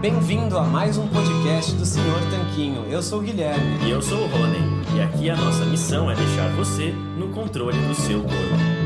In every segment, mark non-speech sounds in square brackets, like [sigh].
Bem-vindo a mais um podcast do Senhor Tanquinho. Eu sou o Guilherme. E eu sou o Rony. E aqui a nossa missão é deixar você no controle do seu corpo.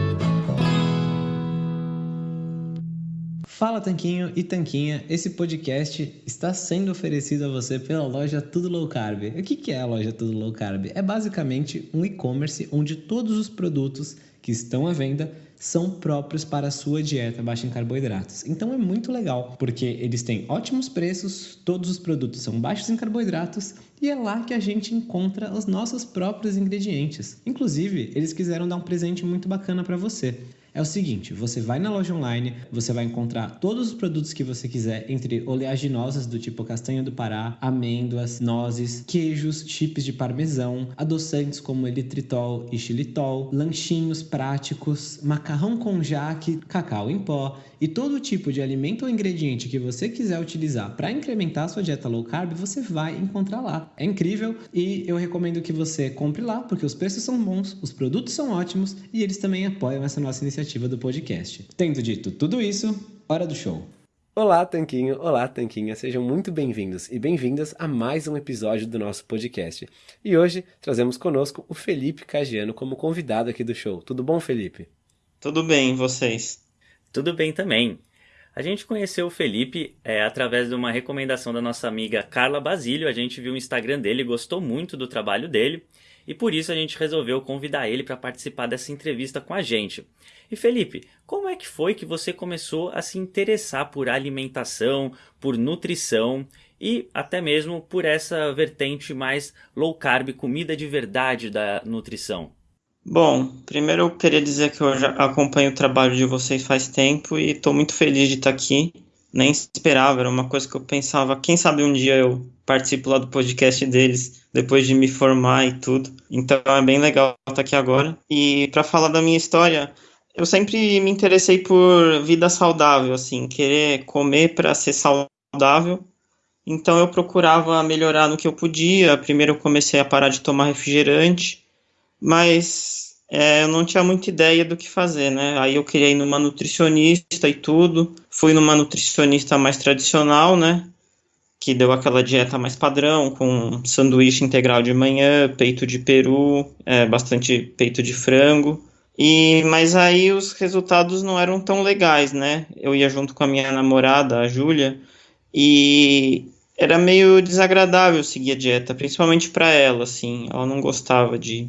Fala Tanquinho e Tanquinha, esse podcast está sendo oferecido a você pela loja Tudo Low Carb. O que é a loja Tudo Low Carb? É basicamente um e-commerce onde todos os produtos que estão à venda são próprios para a sua dieta baixa em carboidratos. Então é muito legal, porque eles têm ótimos preços, todos os produtos são baixos em carboidratos e é lá que a gente encontra os nossos próprios ingredientes. Inclusive, eles quiseram dar um presente muito bacana para você. É o seguinte, você vai na loja online, você vai encontrar todos os produtos que você quiser, entre oleaginosas do tipo castanha do Pará, amêndoas, nozes, queijos, chips de parmesão, adoçantes como elitritol e xilitol, lanchinhos práticos, macarrão com jaque, cacau em pó e todo tipo de alimento ou ingrediente que você quiser utilizar para incrementar a sua dieta low carb, você vai encontrar lá. É incrível e eu recomendo que você compre lá porque os preços são bons, os produtos são ótimos e eles também apoiam essa nossa iniciativa do podcast. Tendo dito tudo isso, hora do show. Olá, Tanquinho! Olá, Tanquinha! Sejam muito bem-vindos e bem-vindas a mais um episódio do nosso podcast. E hoje trazemos conosco o Felipe Cagiano como convidado aqui do show. Tudo bom, Felipe? Tudo bem, vocês? Tudo bem também. A gente conheceu o Felipe é, através de uma recomendação da nossa amiga Carla Basílio. A gente viu o Instagram dele, gostou muito do trabalho dele e por isso a gente resolveu convidar ele para participar dessa entrevista com a gente. E Felipe, como é que foi que você começou a se interessar por alimentação, por nutrição e até mesmo por essa vertente mais low carb, comida de verdade da nutrição? Bom, primeiro eu queria dizer que eu já acompanho o trabalho de vocês faz tempo e estou muito feliz de estar aqui nem esperava, era uma coisa que eu pensava, quem sabe um dia eu participo lá do podcast deles, depois de me formar e tudo. Então é bem legal estar aqui agora. E para falar da minha história, eu sempre me interessei por vida saudável, assim, querer comer para ser saudável. Então eu procurava melhorar no que eu podia. Primeiro eu comecei a parar de tomar refrigerante, mas é, eu não tinha muita ideia do que fazer, né? Aí eu queria ir numa nutricionista e tudo. Fui numa nutricionista mais tradicional, né? Que deu aquela dieta mais padrão, com sanduíche integral de manhã, peito de peru, é, bastante peito de frango. E mas aí os resultados não eram tão legais, né? Eu ia junto com a minha namorada, a Júlia, e era meio desagradável seguir a dieta, principalmente para ela, assim. Ela não gostava de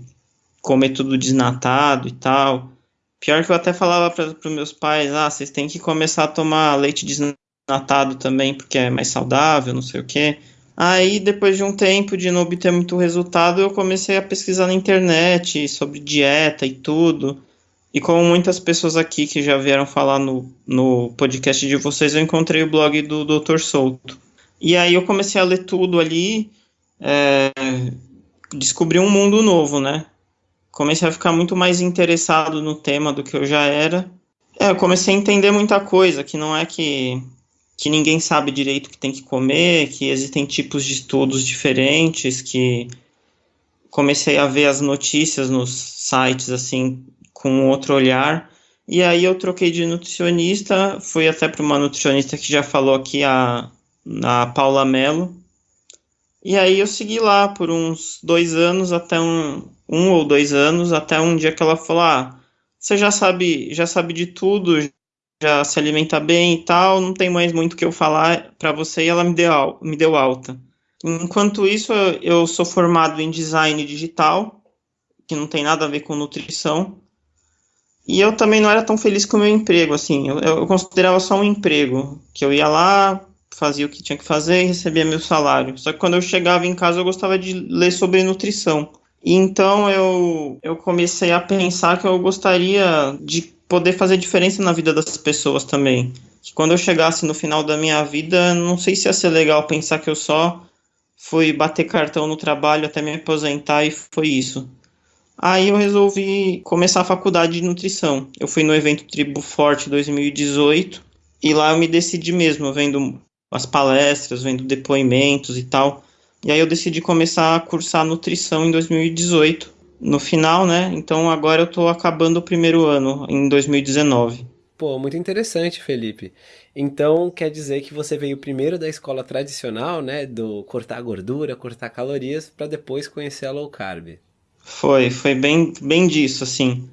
comer tudo desnatado e tal. Pior que eu até falava para os meus pais, ah, vocês têm que começar a tomar leite desnatado também, porque é mais saudável, não sei o quê. Aí, depois de um tempo de não obter muito resultado, eu comecei a pesquisar na internet sobre dieta e tudo. E como muitas pessoas aqui que já vieram falar no, no podcast de vocês, eu encontrei o blog do Dr. Souto. E aí eu comecei a ler tudo ali, é, descobri um mundo novo, né? Comecei a ficar muito mais interessado no tema do que eu já era. É, eu comecei a entender muita coisa, que não é que, que ninguém sabe direito o que tem que comer, que existem tipos de estudos diferentes, que comecei a ver as notícias nos sites assim com outro olhar. E aí eu troquei de nutricionista, fui até para uma nutricionista que já falou aqui, a, a Paula Mello. E aí eu segui lá por uns dois anos até um, um ou dois anos, até um dia que ela falou: ah, você já sabe, já sabe de tudo, já se alimenta bem e tal, não tem mais muito o que eu falar para você, e ela me deu, me deu alta. Enquanto isso, eu sou formado em design digital, que não tem nada a ver com nutrição. E eu também não era tão feliz com o meu emprego, assim, eu, eu considerava só um emprego, que eu ia lá, fazia o que tinha que fazer e recebia meu salário. Só que quando eu chegava em casa eu gostava de ler sobre nutrição. Então eu, eu comecei a pensar que eu gostaria de poder fazer diferença na vida das pessoas também. Que quando eu chegasse no final da minha vida, não sei se ia ser legal pensar que eu só fui bater cartão no trabalho até me aposentar e foi isso. Aí eu resolvi começar a faculdade de nutrição. Eu fui no evento Tribo Forte 2018 e lá eu me decidi mesmo, vendo as palestras, vendo depoimentos e tal. E aí eu decidi começar a cursar nutrição em 2018, no final, né? Então agora eu estou acabando o primeiro ano, em 2019. Pô, muito interessante, Felipe. Então, quer dizer que você veio primeiro da escola tradicional, né, do cortar gordura, cortar calorias, para depois conhecer a low carb. Foi, foi bem, bem disso, assim.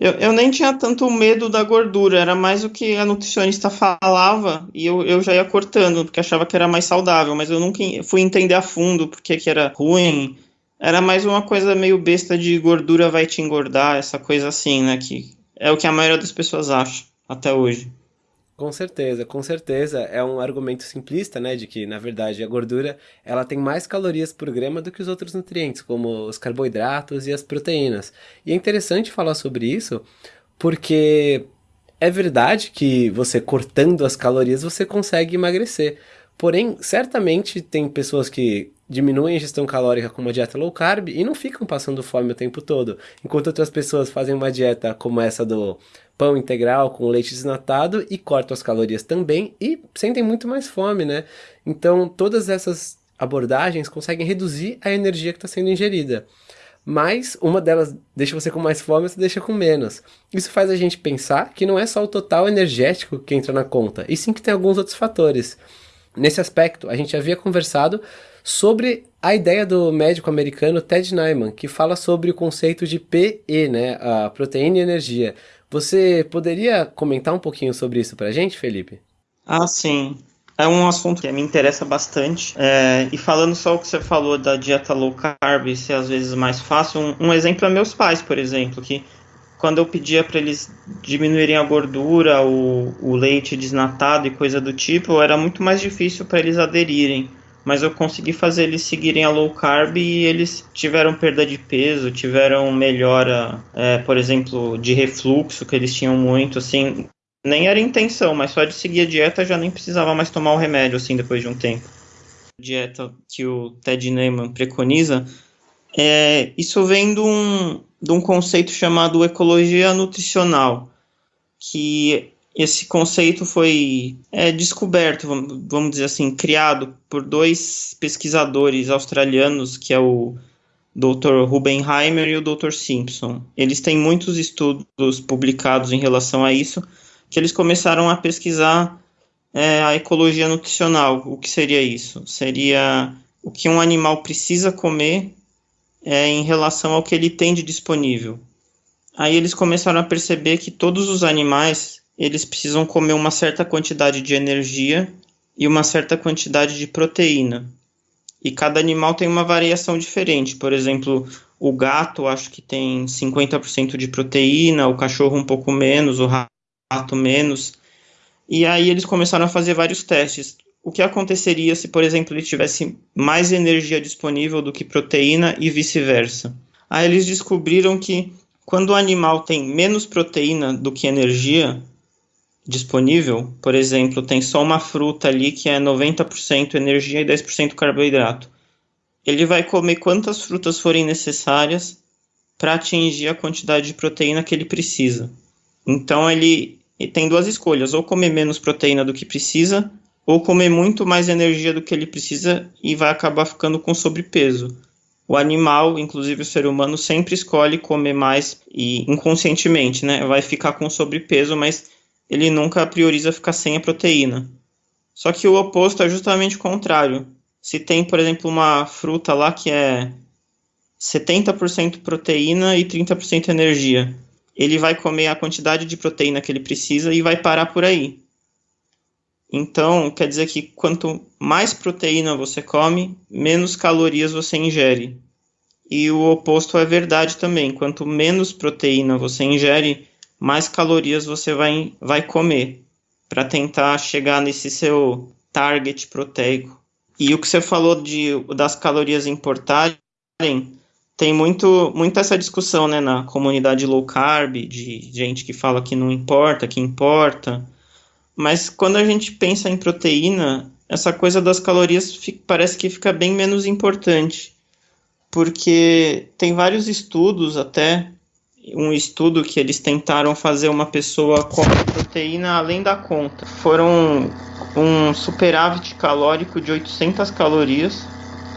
Eu, eu nem tinha tanto medo da gordura, era mais o que a nutricionista falava e eu, eu já ia cortando, porque achava que era mais saudável, mas eu nunca fui entender a fundo porque que era ruim. Era mais uma coisa meio besta de gordura vai te engordar, essa coisa assim, né? Que é o que a maioria das pessoas acha até hoje. Com certeza, com certeza. É um argumento simplista, né, de que, na verdade, a gordura, ela tem mais calorias por grama do que os outros nutrientes, como os carboidratos e as proteínas. E é interessante falar sobre isso, porque é verdade que você cortando as calorias, você consegue emagrecer. Porém, certamente tem pessoas que diminuem a ingestão calórica com uma dieta low carb e não ficam passando fome o tempo todo. Enquanto outras pessoas fazem uma dieta como essa do pão integral com leite desnatado e cortam as calorias também e sentem muito mais fome, né? Então, todas essas abordagens conseguem reduzir a energia que está sendo ingerida. Mas uma delas deixa você com mais fome, você deixa com menos. Isso faz a gente pensar que não é só o total energético que entra na conta, e sim que tem alguns outros fatores. Nesse aspecto, a gente havia conversado sobre a ideia do médico americano Ted Nyman, que fala sobre o conceito de PE, né, a proteína e energia. Você poderia comentar um pouquinho sobre isso para a gente, Felipe? Ah, sim. É um assunto que me interessa bastante. É, e falando só o que você falou da dieta low carb ser às vezes mais fácil, um, um exemplo é meus pais, por exemplo, que quando eu pedia para eles diminuírem a gordura, o, o leite desnatado e coisa do tipo, era muito mais difícil para eles aderirem mas eu consegui fazer eles seguirem a low carb e eles tiveram perda de peso, tiveram melhora, é, por exemplo, de refluxo, que eles tinham muito, assim, nem era intenção, mas só de seguir a dieta já nem precisava mais tomar o remédio, assim, depois de um tempo. Dieta que o Ted Neyman preconiza, é, isso vem de um, de um conceito chamado ecologia nutricional, que esse conceito foi é, descoberto, vamos dizer assim, criado por dois pesquisadores australianos, que é o Dr. Rubenheimer e o Dr. Simpson. Eles têm muitos estudos publicados em relação a isso, que eles começaram a pesquisar é, a ecologia nutricional. O que seria isso? Seria o que um animal precisa comer é, em relação ao que ele tem de disponível. Aí eles começaram a perceber que todos os animais eles precisam comer uma certa quantidade de energia e uma certa quantidade de proteína. E cada animal tem uma variação diferente. Por exemplo, o gato acho que tem 50% de proteína, o cachorro um pouco menos, o rato menos. E aí eles começaram a fazer vários testes. O que aconteceria se, por exemplo, ele tivesse mais energia disponível do que proteína e vice-versa? Aí eles descobriram que quando o animal tem menos proteína do que energia, disponível, por exemplo, tem só uma fruta ali que é 90% energia e 10% carboidrato. Ele vai comer quantas frutas forem necessárias para atingir a quantidade de proteína que ele precisa. Então ele, tem duas escolhas: ou comer menos proteína do que precisa, ou comer muito mais energia do que ele precisa e vai acabar ficando com sobrepeso. O animal, inclusive o ser humano, sempre escolhe comer mais e inconscientemente, né? Vai ficar com sobrepeso, mas ele nunca prioriza ficar sem a proteína. Só que o oposto é justamente o contrário. Se tem, por exemplo, uma fruta lá que é 70% proteína e 30% energia, ele vai comer a quantidade de proteína que ele precisa e vai parar por aí. Então, quer dizer que quanto mais proteína você come, menos calorias você ingere. E o oposto é verdade também. Quanto menos proteína você ingere, mais calorias você vai, vai comer para tentar chegar nesse seu target proteico. E o que você falou de, das calorias importarem, tem muito, muito essa discussão né, na comunidade low carb, de gente que fala que não importa, que importa. Mas quando a gente pensa em proteína, essa coisa das calorias fica, parece que fica bem menos importante. Porque tem vários estudos até um estudo que eles tentaram fazer uma pessoa comer proteína além da conta. Foram um superávit calórico de 800 calorias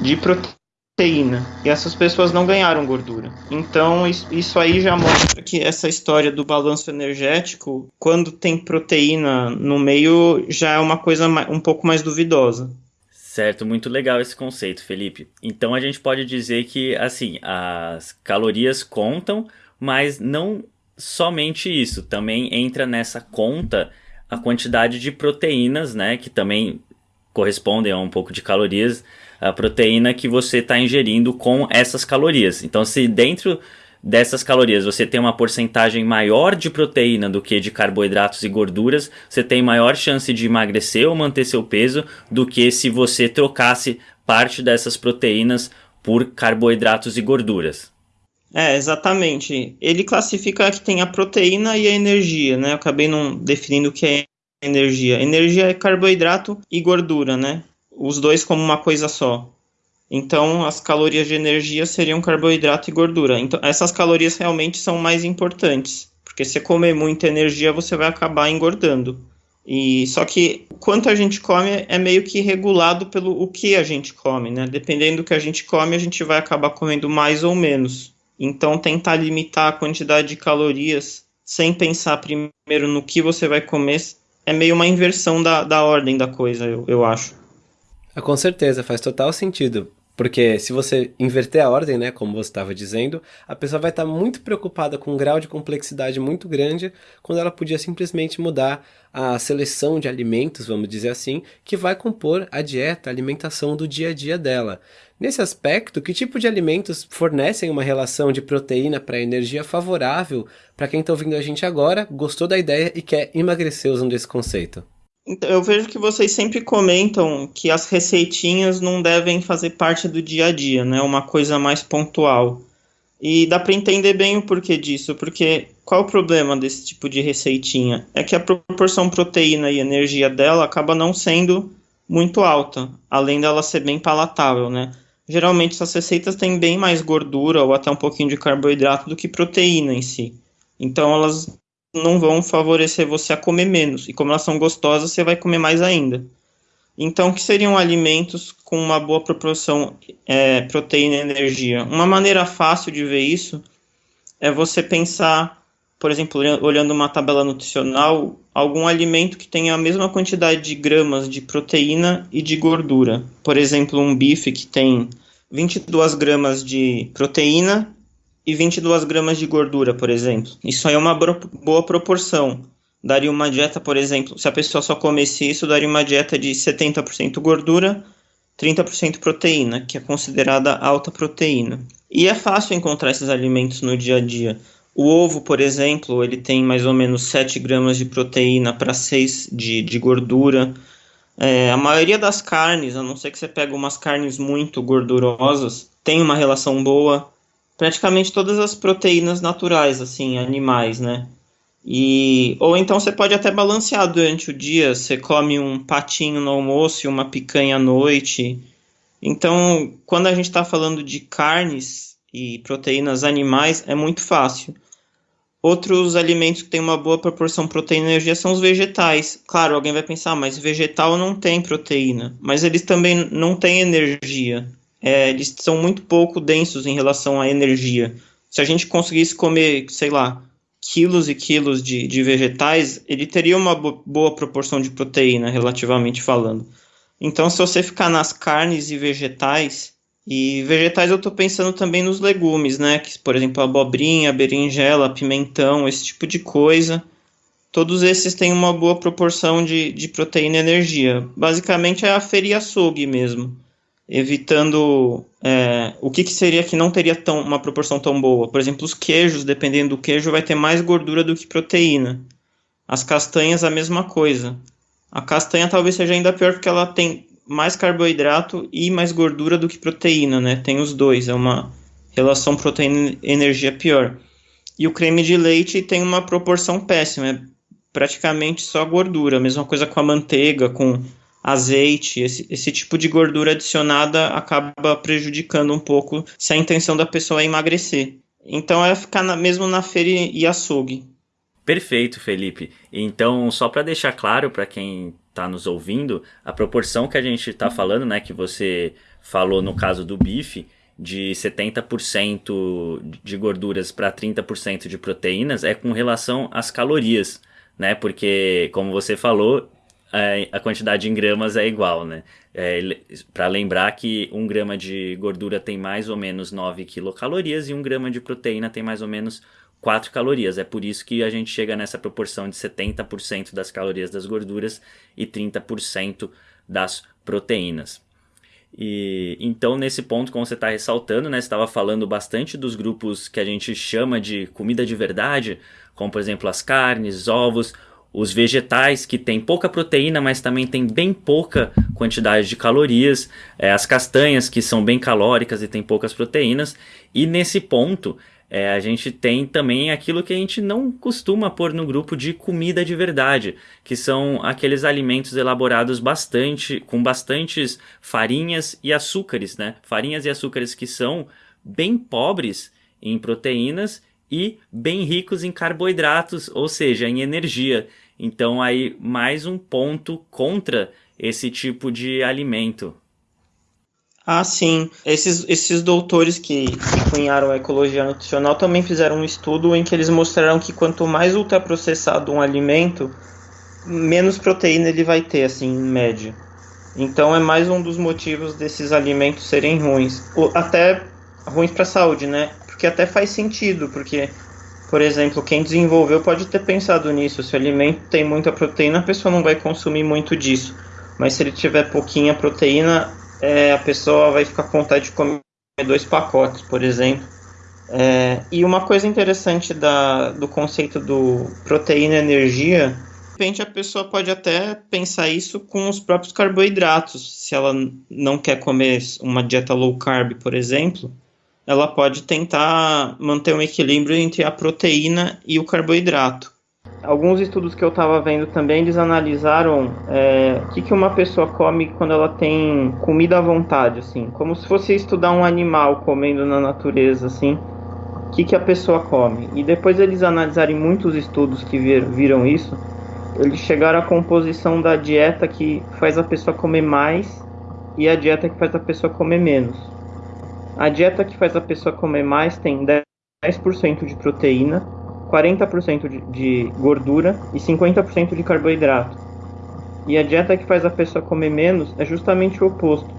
de proteína proteína. E essas pessoas não ganharam gordura. Então, isso aí já mostra que essa história do balanço energético, quando tem proteína no meio, já é uma coisa um pouco mais duvidosa. Certo, muito legal esse conceito, Felipe. Então a gente pode dizer que, assim, as calorias contam, mas não somente isso. Também entra nessa conta a quantidade de proteínas, né, que também correspondem a um pouco de calorias, a proteína que você está ingerindo com essas calorias. Então, se dentro dessas calorias você tem uma porcentagem maior de proteína do que de carboidratos e gorduras, você tem maior chance de emagrecer ou manter seu peso do que se você trocasse parte dessas proteínas por carboidratos e gorduras. É, exatamente. Ele classifica que tem a proteína e a energia, né? Eu acabei não definindo o que é energia. Energia é carboidrato e gordura, né? Os dois como uma coisa só. Então, as calorias de energia seriam carboidrato e gordura. Então, essas calorias realmente são mais importantes, porque se comer muita energia, você vai acabar engordando. E só que quanto a gente come é meio que regulado pelo o que a gente come, né? Dependendo do que a gente come, a gente vai acabar comendo mais ou menos. Então, tentar limitar a quantidade de calorias sem pensar primeiro no que você vai comer é meio uma inversão da, da ordem da coisa, eu, eu acho. Ah, com certeza, faz total sentido. Porque se você inverter a ordem, né, como você estava dizendo, a pessoa vai estar tá muito preocupada com um grau de complexidade muito grande, quando ela podia simplesmente mudar a seleção de alimentos, vamos dizer assim, que vai compor a dieta, a alimentação do dia a dia dela. Nesse aspecto, que tipo de alimentos fornecem uma relação de proteína para energia favorável para quem está ouvindo a gente agora, gostou da ideia e quer emagrecer usando esse conceito? Então, eu vejo que vocês sempre comentam que as receitinhas não devem fazer parte do dia a dia, né? Uma coisa mais pontual. E dá para entender bem o porquê disso, porque qual o problema desse tipo de receitinha? É que a proporção proteína e energia dela acaba não sendo muito alta, além dela ser bem palatável, né? Geralmente essas receitas têm bem mais gordura ou até um pouquinho de carboidrato do que proteína em si. Então elas não vão favorecer você a comer menos. E como elas são gostosas, você vai comer mais ainda. Então, que seriam alimentos com uma boa proporção é, proteína e energia? Uma maneira fácil de ver isso é você pensar, por exemplo, olhando uma tabela nutricional, algum alimento que tenha a mesma quantidade de gramas de proteína e de gordura. Por exemplo, um bife que tem 22 gramas de proteína e 22 gramas de gordura, por exemplo. Isso aí é uma boa proporção. Daria uma dieta, por exemplo, se a pessoa só comesse isso, daria uma dieta de 70% gordura, 30% proteína, que é considerada alta proteína. E é fácil encontrar esses alimentos no dia a dia. O ovo, por exemplo, ele tem mais ou menos 7 gramas de proteína para 6 de, de gordura. É, a maioria das carnes, a não ser que você pegue umas carnes muito gordurosas, tem uma relação boa praticamente todas as proteínas naturais, assim, animais, né? E, ou então você pode até balancear durante o dia, você come um patinho no almoço e uma picanha à noite. Então, quando a gente está falando de carnes e proteínas animais, é muito fácil. Outros alimentos que têm uma boa proporção proteína e energia são os vegetais. Claro, alguém vai pensar, mas vegetal não tem proteína, mas eles também não têm energia é, eles são muito pouco densos em relação à energia. Se a gente conseguisse comer, sei lá, quilos e quilos de, de vegetais, ele teria uma boa proporção de proteína, relativamente falando. Então, se você ficar nas carnes e vegetais, e vegetais eu estou pensando também nos legumes, né? Que, por exemplo, abobrinha, berinjela, pimentão, esse tipo de coisa. Todos esses têm uma boa proporção de, de proteína e energia. Basicamente é a feria açougue mesmo evitando é, o que, que, seria que não teria tão, uma proporção tão boa. Por exemplo, os queijos, dependendo do queijo, vai ter mais gordura do que proteína. As castanhas, a mesma coisa. A castanha talvez seja ainda pior porque ela tem mais carboidrato e mais gordura do que proteína, né? Tem os dois, é uma relação proteína-energia pior. E o creme de leite tem uma proporção péssima, é praticamente só gordura. Mesma coisa com a manteiga, com azeite, esse, esse tipo de gordura adicionada acaba prejudicando um pouco se a intenção da pessoa é emagrecer. Então é ficar na, mesmo na feira e açougue. Perfeito, Felipe. Então, só para deixar claro para quem está nos ouvindo, a proporção que a gente está falando, né, que você falou no caso do bife, de 70% de gorduras para 30% de proteínas é com relação às calorias, né? Porque, como você falou, a quantidade em gramas é igual, né? É, para lembrar que um grama de gordura tem mais ou menos 9 quilocalorias e um grama de proteína tem mais ou menos 4 calorias. É por isso que a gente chega nessa proporção de 70% das calorias das gorduras e 30% das proteínas. E então nesse ponto, como você está ressaltando, né, estava falando bastante dos grupos que a gente chama de comida de verdade, como por exemplo as carnes, ovos, os vegetais que têm pouca proteína, mas também tem bem pouca quantidade de calorias, é, as castanhas que são bem calóricas e têm poucas proteínas. E nesse ponto é, a gente tem também aquilo que a gente não costuma pôr no grupo de comida de verdade, que são aqueles alimentos elaborados bastante com bastantes farinhas e açúcares, né? Farinhas e açúcares que são bem pobres em proteínas e bem ricos em carboidratos, ou seja, em energia. Então aí mais um ponto contra esse tipo de alimento. Ah, sim. Esses, esses doutores que, cunharam a ecologia nutricional também fizeram um estudo em que eles mostraram que quanto mais ultraprocessado um alimento, menos proteína ele vai ter, assim, em média. Então é mais um dos motivos desses alimentos serem ruins. Até ruins para a saúde, né? Porque até faz sentido, porque, por exemplo, quem desenvolveu pode ter pensado nisso. Se o alimento tem muita proteína, a pessoa não vai consumir muito disso. Mas se ele tiver pouquinha proteína, é, a pessoa vai ficar com vontade de comer dois pacotes, por exemplo. É, e uma coisa interessante da, do conceito do proteína energia, de repente a pessoa pode até pensar isso com os próprios carboidratos. Se ela não quer comer uma dieta low carb, por exemplo, ela pode tentar manter um equilíbrio entre a proteína e o carboidrato alguns estudos que eu estava vendo também, eles analisaram é, o que, que uma pessoa come quando ela tem comida à vontade, assim, como se fosse estudar um animal comendo na natureza, assim, o que, que a pessoa come. E depois eles analisarem muitos estudos que vir, viram isso, eles chegaram à composição da dieta que faz a pessoa comer mais e a dieta que faz a pessoa comer menos. A dieta que faz a pessoa comer mais tem 10% de proteína, 40% de, de gordura e 50% de carboidrato. E a dieta que faz a pessoa comer menos é justamente o oposto: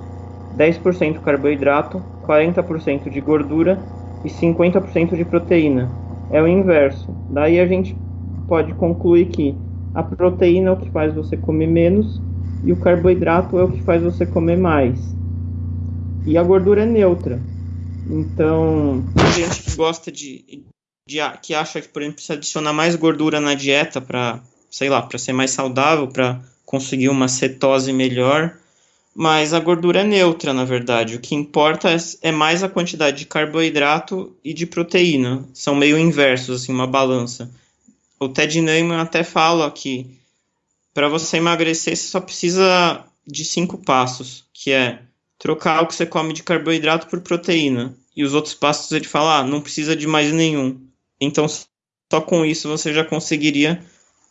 10% carboidrato, 40% de gordura e 50% de proteína. É o inverso. Daí a gente pode concluir que a proteína é o que faz você comer menos e o carboidrato é o que faz você comer mais. E a gordura é neutra. Então, a gente que gosta de, de, que acha que, por exemplo, precisa adicionar mais gordura na dieta para, sei lá, para ser mais saudável, para conseguir uma cetose melhor. Mas a gordura é neutra, na verdade. O que importa é, é mais a quantidade de carboidrato e de proteína. São meio inversos, assim, uma balança. O Ted Neyman até fala que para você emagrecer, você só precisa de cinco passos, que é trocar o que você come de carboidrato por proteína. E os outros passos ele fala, ah, não precisa de mais nenhum. Então, só com isso você já conseguiria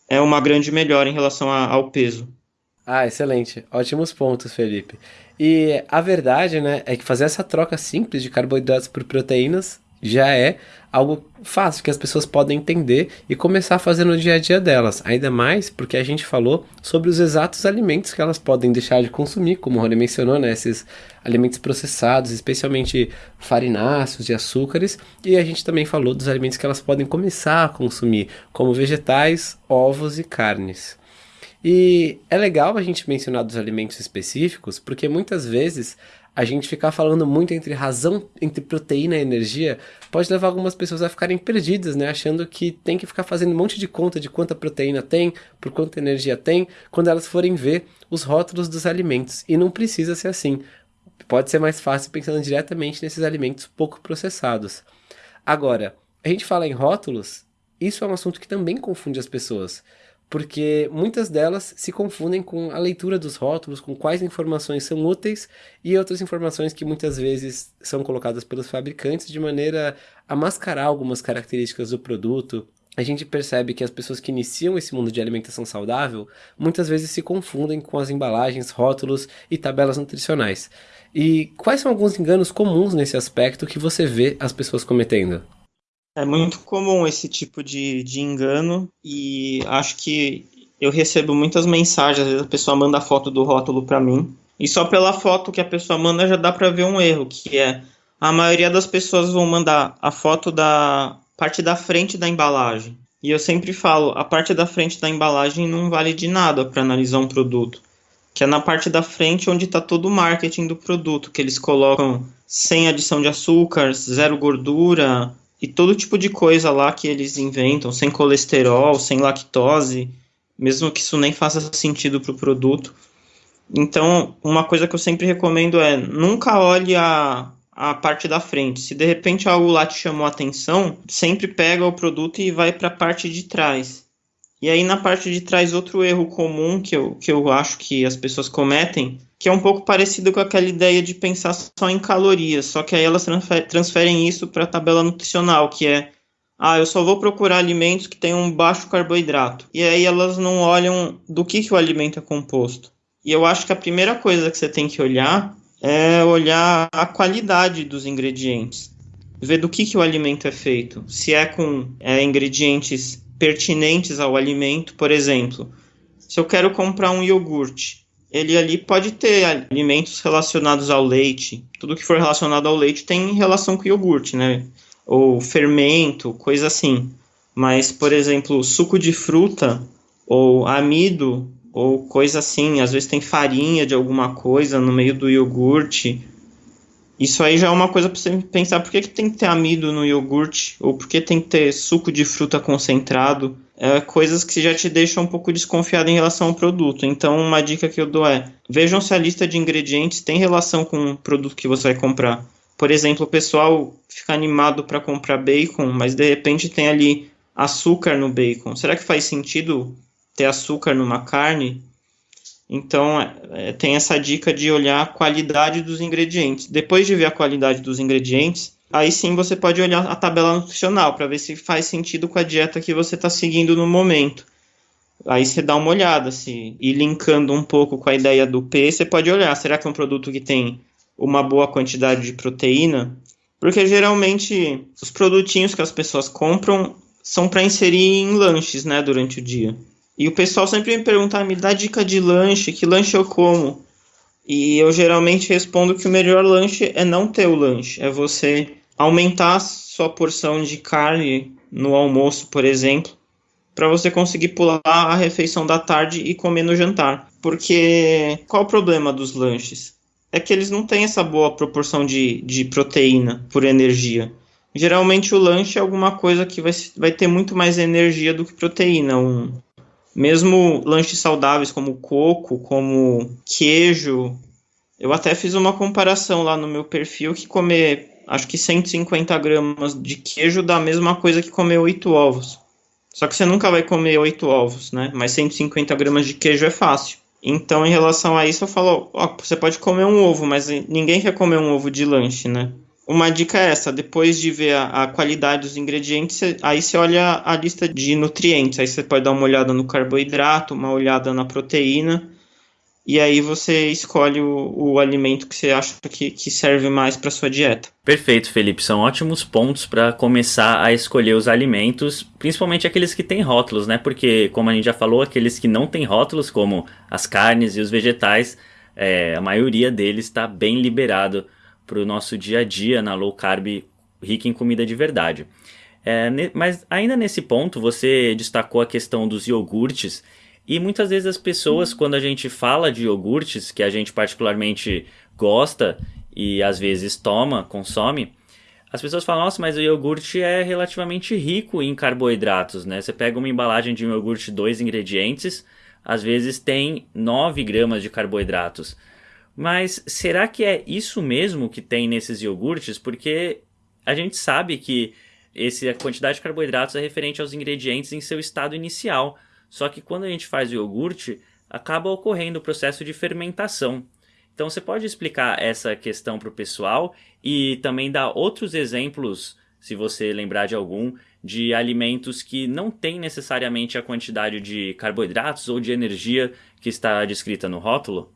é, uma grande melhora em relação a, ao peso. Ah, excelente. Ótimos pontos, Felipe. E a verdade, né, é que fazer essa troca simples de carboidratos por proteínas já é algo fácil que as pessoas podem entender e começar a fazer no dia a dia delas. Ainda mais porque a gente falou sobre os exatos alimentos que elas podem deixar de consumir, como o Rony mencionou, né? Esses alimentos processados, especialmente farináceos e açúcares. E a gente também falou dos alimentos que elas podem começar a consumir, como vegetais, ovos e carnes. E é legal a gente mencionar dos alimentos específicos, porque muitas vezes a gente ficar falando muito entre razão, entre proteína e energia, pode levar algumas pessoas a ficarem perdidas, né? Achando que tem que ficar fazendo um monte de conta de quanta proteína tem, por quanta energia tem, quando elas forem ver os rótulos dos alimentos. E não precisa ser assim. Pode ser mais fácil pensando diretamente nesses alimentos pouco processados. Agora, a gente fala em rótulos, isso é um assunto que também confunde as pessoas porque muitas delas se confundem com a leitura dos rótulos, com quais informações são úteis e outras informações que muitas vezes são colocadas pelos fabricantes de maneira a mascarar algumas características do produto a gente percebe que as pessoas que iniciam esse mundo de alimentação saudável muitas vezes se confundem com as embalagens, rótulos e tabelas nutricionais. E quais são alguns enganos comuns nesse aspecto que você vê as pessoas cometendo? É muito comum esse tipo de, de engano e acho que eu recebo muitas mensagens, às vezes a pessoa manda a foto do rótulo para mim e só pela foto que a pessoa manda já dá para ver um erro, que é a maioria das pessoas vão mandar a foto da parte da frente da embalagem. E eu sempre falo, a parte da frente da embalagem não vale de nada para analisar um produto. Que é na parte da frente onde está todo o marketing do produto, que eles colocam sem adição de açúcar, zero gordura e todo tipo de coisa lá que eles inventam, sem colesterol, sem lactose, mesmo que isso nem faça sentido para o produto. Então, uma coisa que eu sempre recomendo é nunca olhe a, a parte da frente. Se de repente algo lá te chamou a atenção, sempre pega o produto e vai para a parte de trás. E aí na parte de trás outro erro comum que eu, que eu acho que as pessoas cometem, que é um pouco parecido com aquela ideia de pensar só em calorias, só que aí elas transferem isso para a tabela nutricional, que é ah, eu só vou procurar alimentos que tenham baixo carboidrato. E aí elas não olham do que, que o alimento é composto. E eu acho que a primeira coisa que você tem que olhar é olhar a qualidade dos ingredientes, ver do que, que o alimento é feito, se é com é, ingredientes pertinentes ao alimento, por exemplo, se eu quero comprar um iogurte, ele ali pode ter alimentos relacionados ao leite, tudo que for relacionado ao leite tem relação com iogurte, né? Ou fermento, coisa assim. Mas, por exemplo, suco de fruta ou amido ou coisa assim, às vezes tem farinha de alguma coisa no meio do iogurte. Isso aí já é uma coisa para você pensar por que, que tem que ter amido no iogurte, ou por que tem que ter suco de fruta concentrado. É, coisas que já te deixam um pouco desconfiado em relação ao produto. Então, uma dica que eu dou é: vejam se a lista de ingredientes tem relação com o produto que você vai comprar. Por exemplo, o pessoal fica animado para comprar bacon, mas de repente tem ali açúcar no bacon. Será que faz sentido ter açúcar numa carne. Então, é, tem essa dica de olhar a qualidade dos ingredientes. Depois de ver a qualidade dos ingredientes, aí sim você pode olhar a tabela nutricional para ver se faz sentido com a dieta que você está seguindo no momento. Aí você dá uma olhada, se e linkando um pouco com a ideia do P, você pode olhar, será que é um produto que tem uma boa quantidade de proteína? Porque geralmente os produtinhos que as pessoas compram são para inserir em lanches, né, durante o dia. E o pessoal sempre me pergunta, ah, me dá dica de lanche, que lanche eu como? E eu geralmente respondo que o melhor lanche é não ter o lanche, é você aumentar sua porção de carne no almoço, por exemplo, para você conseguir pular a refeição da tarde e comer no jantar. Porque qual o problema dos lanches? É que eles não têm essa boa proporção de, de proteína por energia. Geralmente o lanche é alguma coisa que vai, vai ter muito mais energia do que proteína. Um, mesmo lanches saudáveis como coco, como queijo. Eu até fiz uma comparação lá no meu perfil que comer, acho que 150 gramas de queijo dá a mesma coisa que comer 8 ovos. Só que você nunca vai comer 8 ovos, né? Mas 150 gramas de queijo é fácil. Então, em relação a isso, eu falo, ó, você pode comer um ovo, mas ninguém quer comer um ovo de lanche, né? Uma dica é essa, depois de ver a, a qualidade dos ingredientes, cê, aí você olha a lista de nutrientes, aí você pode dar uma olhada no carboidrato, uma olhada na proteína, e aí você escolhe o, o alimento que você acha que, que serve mais para sua dieta. Perfeito, Felipe. São ótimos pontos para começar a escolher os alimentos, principalmente aqueles que têm rótulos, né? Porque, como a gente já falou, aqueles que não têm rótulos, como as carnes e os vegetais, é, a maioria deles está bem liberado para o nosso dia a dia na low carb rica em comida de verdade. É, mas ainda nesse ponto, você destacou a questão dos iogurtes. E muitas vezes as pessoas, uhum. quando a gente fala de iogurtes, que a gente particularmente gosta e às vezes toma, consome, as pessoas falam, nossa, mas o iogurte é relativamente rico em carboidratos, né? Você pega uma embalagem de um iogurte, dois ingredientes, às vezes tem 9 gramas de carboidratos. Mas será que é isso mesmo que tem nesses iogurtes? Porque a gente sabe que esse, a quantidade de carboidratos é referente aos ingredientes em seu estado inicial. Só que quando a gente faz o iogurte, acaba ocorrendo o processo de fermentação. Então você pode explicar essa questão para o pessoal e também dar outros exemplos, se você lembrar de algum, de alimentos que não têm necessariamente a quantidade de carboidratos ou de energia que está descrita no rótulo?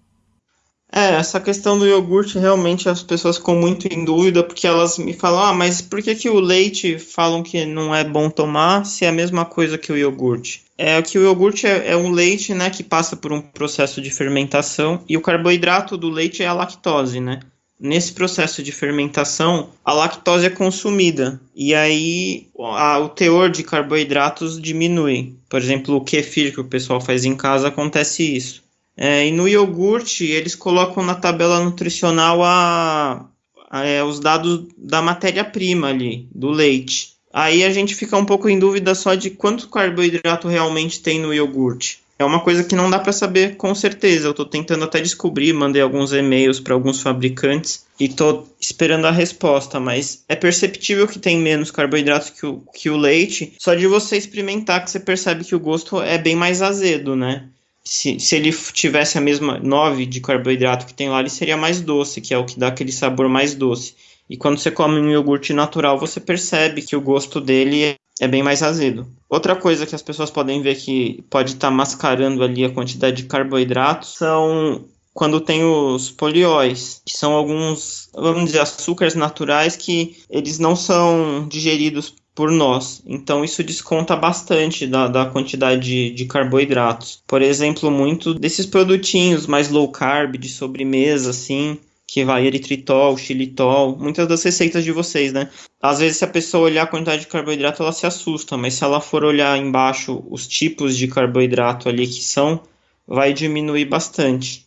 É, essa questão do iogurte realmente as pessoas ficam muito em dúvida porque elas me falam: ah, mas por que, que o leite falam que não é bom tomar se é a mesma coisa que o iogurte? É que o iogurte é, é um leite né, que passa por um processo de fermentação e o carboidrato do leite é a lactose, né? Nesse processo de fermentação, a lactose é consumida e aí a, o teor de carboidratos diminui. Por exemplo, o kefir que o pessoal faz em casa acontece isso. É, e no iogurte, eles colocam na tabela nutricional a, a é, os dados da matéria-prima ali, do leite. Aí a gente fica um pouco em dúvida só de quanto carboidrato realmente tem no iogurte. É uma coisa que não dá para saber com certeza. Eu estou tentando até descobrir, mandei alguns e-mails para alguns fabricantes e estou esperando a resposta, mas é perceptível que tem menos carboidrato que o, que o leite. Só de você experimentar que você percebe que o gosto é bem mais azedo, né? Se, se ele tivesse a mesma 9 de carboidrato que tem lá, ele seria mais doce, que é o que dá aquele sabor mais doce. E quando você come um iogurte natural, você percebe que o gosto dele é bem mais azedo. Outra coisa que as pessoas podem ver que pode estar tá mascarando ali a quantidade de carboidratos são quando tem os polióis, que são alguns, vamos dizer, açúcares naturais que eles não são digeridos por nós. Então isso desconta bastante da, da quantidade de, de, carboidratos. Por exemplo, muito desses produtinhos mais low carb, de sobremesa, assim, que vai eritritol, xilitol, muitas das receitas de vocês, né? Às vezes, se a pessoa olhar a quantidade de carboidrato, ela se assusta, mas se ela for olhar embaixo os tipos de carboidrato ali que são, vai diminuir bastante.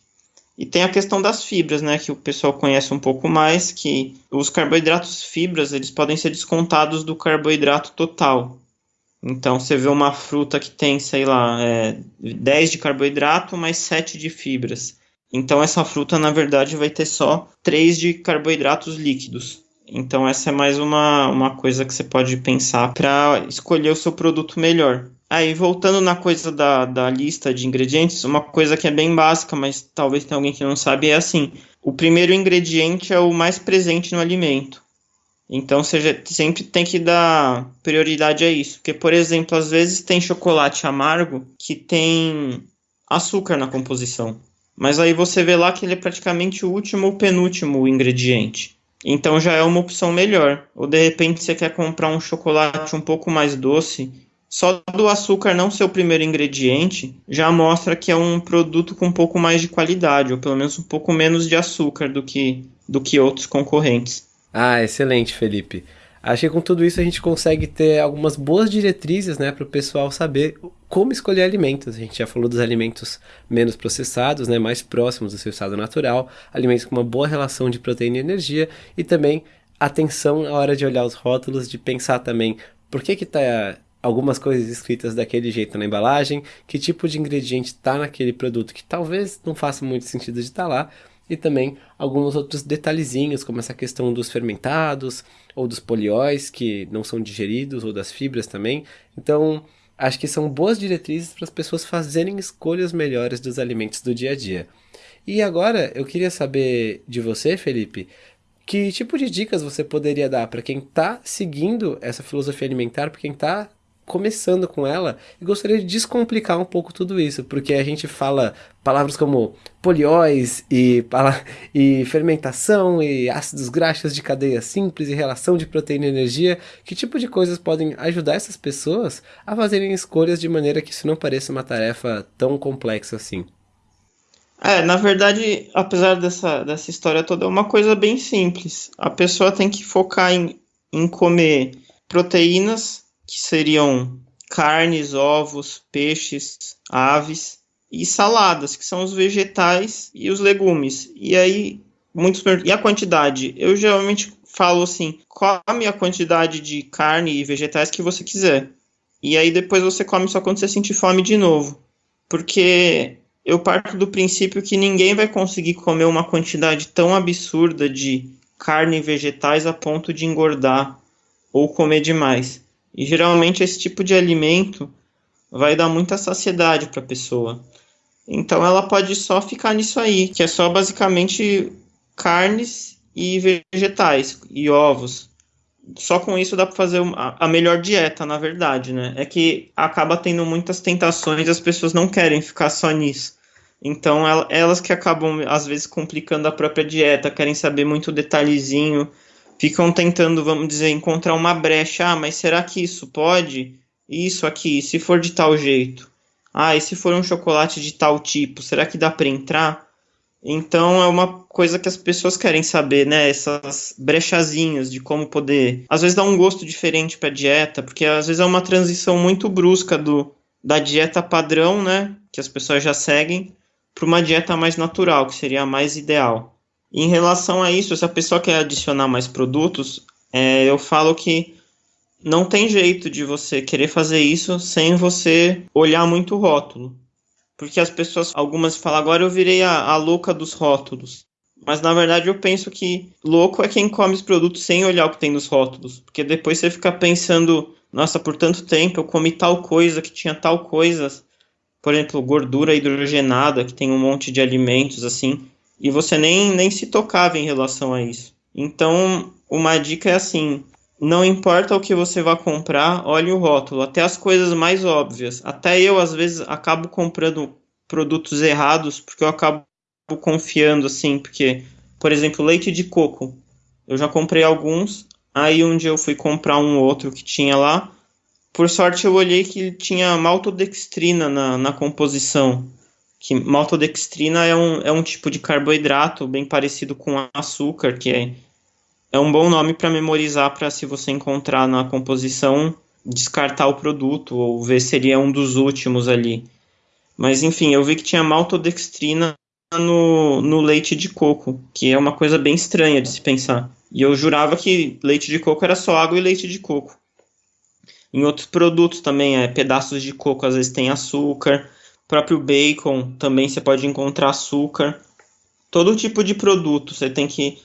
E tem a questão das fibras, né, que o pessoal conhece um pouco mais, que os carboidratos fibras, eles podem ser descontados do carboidrato total. Então, você vê uma fruta que tem, sei lá, é, 10 de carboidrato mais 7 de fibras. Então, essa fruta, na verdade, vai ter só 3 de carboidratos líquidos. Então, essa é mais uma, uma coisa que você pode pensar para escolher o seu produto melhor. Aí, voltando na coisa da, da lista de ingredientes, uma coisa que é bem básica, mas talvez tenha alguém que não sabe, é assim: o primeiro ingrediente é o mais presente no alimento. Então, você sempre tem que dar prioridade a isso. Porque, por exemplo, às vezes tem chocolate amargo que tem açúcar na composição. Mas aí você vê lá que ele é praticamente o último ou penúltimo ingrediente. Então já é uma opção melhor. Ou de repente você quer comprar um chocolate um pouco mais doce só do açúcar não ser o primeiro ingrediente já mostra que é um produto com um pouco mais de qualidade, ou pelo menos um pouco menos de açúcar do que, do que outros concorrentes. Ah, excelente, Felipe. Acho que com tudo isso a gente consegue ter algumas boas diretrizes né, para o pessoal saber como escolher alimentos. A gente já falou dos alimentos menos processados, né, mais próximos do seu estado natural, alimentos com uma boa relação de proteína e energia, e também atenção na hora de olhar os rótulos, de pensar também por que está algumas coisas escritas daquele jeito na embalagem, que tipo de ingrediente está naquele produto que talvez não faça muito sentido de estar tá lá, e também alguns outros detalhezinhos, como essa questão dos fermentados, ou dos polióis que não são digeridos, ou das fibras também. Então, acho que são boas diretrizes para as pessoas fazerem escolhas melhores dos alimentos do dia a dia. E agora, eu queria saber de você, Felipe, que tipo de dicas você poderia dar para quem está seguindo essa filosofia alimentar, para quem está começando com ela e gostaria de descomplicar um pouco tudo isso, porque a gente fala palavras como polióis e, e fermentação e ácidos graxos de cadeia simples e relação de proteína e energia. Que tipo de coisas podem ajudar essas pessoas a fazerem escolhas de maneira que isso não pareça uma tarefa tão complexa assim? É, na verdade, apesar dessa, dessa história toda, é uma coisa bem simples. A pessoa tem que focar em, em comer proteínas que seriam carnes, ovos, peixes, aves e saladas, que são os vegetais e os legumes. E aí, muitos e a quantidade? Eu geralmente falo assim: come a quantidade de carne e vegetais que você quiser. E aí depois você come só quando você sentir fome de novo. Porque eu parto do princípio que ninguém vai conseguir comer uma quantidade tão absurda de carne e vegetais a ponto de engordar ou comer demais. E geralmente esse tipo de alimento vai dar muita saciedade para a pessoa. Então ela pode só ficar nisso aí, que é só basicamente carnes e vegetais e ovos. só com isso dá para fazer a melhor dieta, na verdade, né? É que acaba tendo muitas tentações e as pessoas não querem ficar só nisso. Então, elas que acabam, às vezes, complicando a própria dieta, querem saber muito detalhezinho, ficam tentando, vamos dizer, encontrar uma brecha. Ah, mas será que isso pode? Isso aqui, se for de tal jeito. Ah, e se for um chocolate de tal tipo, será que dá para entrar? Então é uma coisa que as pessoas querem saber, né? Essas brechazinhas de como poder, às vezes dá um gosto diferente para dieta, porque às vezes é uma transição muito brusca do da dieta padrão, né, que as pessoas já seguem, para uma dieta mais natural, que seria a mais ideal. Em relação a isso, se a pessoa quer adicionar mais produtos, é, eu falo que não tem jeito de você querer fazer isso sem você olhar muito o rótulo. Porque as pessoas, algumas falam, agora eu virei a, a louca dos rótulos. Mas na verdade eu penso que louco é quem come os produtos sem olhar o que tem nos rótulos. Porque depois você fica pensando, nossa, por tanto tempo eu comi tal coisa que tinha tal coisa. Por exemplo, gordura hidrogenada, que tem um monte de alimentos assim. E você nem, nem se tocava em relação a isso. Então, uma dica é assim: não importa o que você vai comprar, olhe o rótulo, até as coisas mais óbvias. Até eu, às vezes, acabo comprando produtos errados porque eu acabo confiando, assim, porque, por exemplo, leite de coco. Eu já comprei alguns, aí um dia eu fui comprar um outro que tinha lá. Por sorte, eu olhei que tinha maltodextrina na, na composição. Que maltodextrina é um, é um tipo de carboidrato bem parecido com açúcar, que é é um bom nome para memorizar para se você encontrar na composição descartar o produto ou ver se ele é um dos últimos ali. Mas enfim, eu vi que tinha maltodextrina no, no leite de coco, que é uma coisa bem estranha de se pensar. E eu jurava que leite de coco era só água e leite de coco. Em outros produtos também, é, pedaços de coco às vezes tem açúcar, próprio bacon também você pode encontrar açúcar. Todo tipo de produto você tem que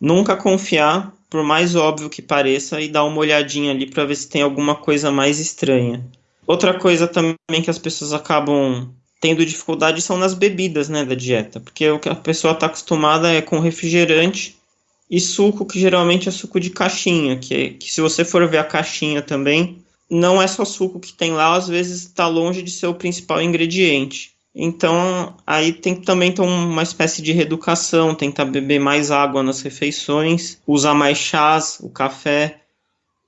nunca confiar, por mais óbvio que pareça, e dar uma olhadinha ali para ver se tem alguma coisa mais estranha. Outra coisa também que as pessoas acabam tendo dificuldade são nas bebidas, né, da dieta, porque o que a pessoa está acostumada é com refrigerante e suco, que geralmente é suco de caixinha, que, que se você for ver a caixinha também, não é só suco que tem lá, às vezes está longe de ser o principal ingrediente. Então, aí tem também ter uma espécie de reeducação, tentar beber mais água nas refeições, usar mais chás, o café